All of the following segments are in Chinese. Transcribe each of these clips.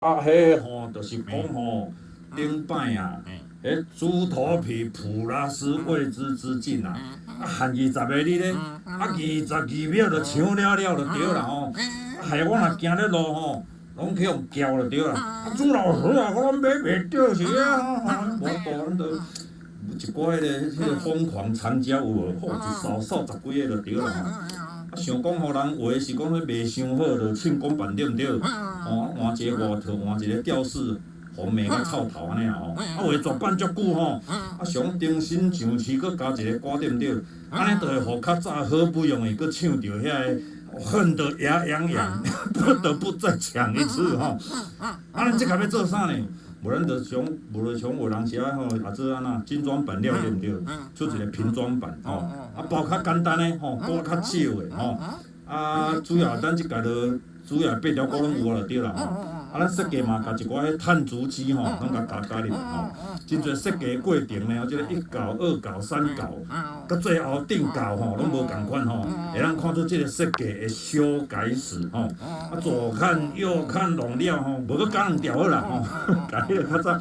啊，迄吼，就是讲吼，顶摆啊，迄猪头皮普拉斯未知之境啊，啊，限二十个日咧，啊，二十二秒就抢了了就对啦吼，啊，害我若行咧路吼，拢去互叫就对啦，啊，朱老师啊，我拢买袂着是啊，无多咱都一寡迄个迄个疯狂参加有无？吼，一扫扫十几个就对啦吼。啊，想讲互人话是讲迄卖伤好，就凊讲办对毋对？哦，换一个外套，换一个吊饰，互骂甲臭头安尼啊吼。啊，话作办足久吼，啊，想重新上市，搁加一个歌对毋对？安尼就会互较早好不容易搁唱着遐个恨得牙痒痒，不得不再抢一次吼。啊，即个要做啥呢？无咱着从无着从有人写吼，也做安那精装版料对毋对？出一个平装版吼，啊包较简单诶吼，包较少诶吼，啊主要咱即个着主要八条鼓拢有啊，就对啦吼。啊，咱设计嘛，甲一寡迄碳足迹吼，拢甲加加入吼，真侪设计过程呢，即个一稿、二稿、三稿，到最后定稿吼，拢无共款吼，会咱看出即个设计的修改史吼，啊左看右看弄了吼，无搁加两条啦吼，加迄个较早，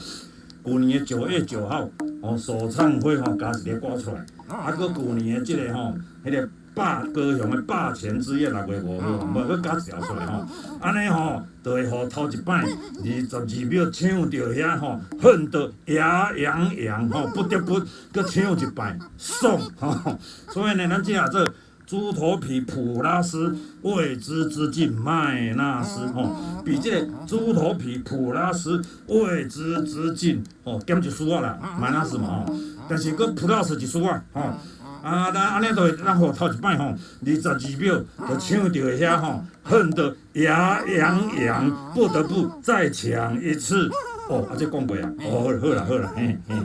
旧年的九月九号吼首唱会吼加一个歌出来，啊，搁旧年的即个吼，迄个。霸高雄的霸权之夜六月五号，无搁加一条出来吼，安尼吼，就会互头一摆二十二秒唱着遐吼，恨得牙痒痒吼，不得不搁唱一摆，爽吼。所以呢，咱即下做猪头皮普拉斯未知之境麦纳斯吼，比这猪头皮普拉斯未知之境吼减一丝仔啦，麦纳斯嘛吼，但是搁普拉斯一丝仔吼。啊，咱安尼就会，咱互头一摆吼，二十二秒就唱到遐吼，恨得牙痒痒，不得不再抢一次。哦，啊，这讲过啊，哦，好啦好啦，嘿嘿。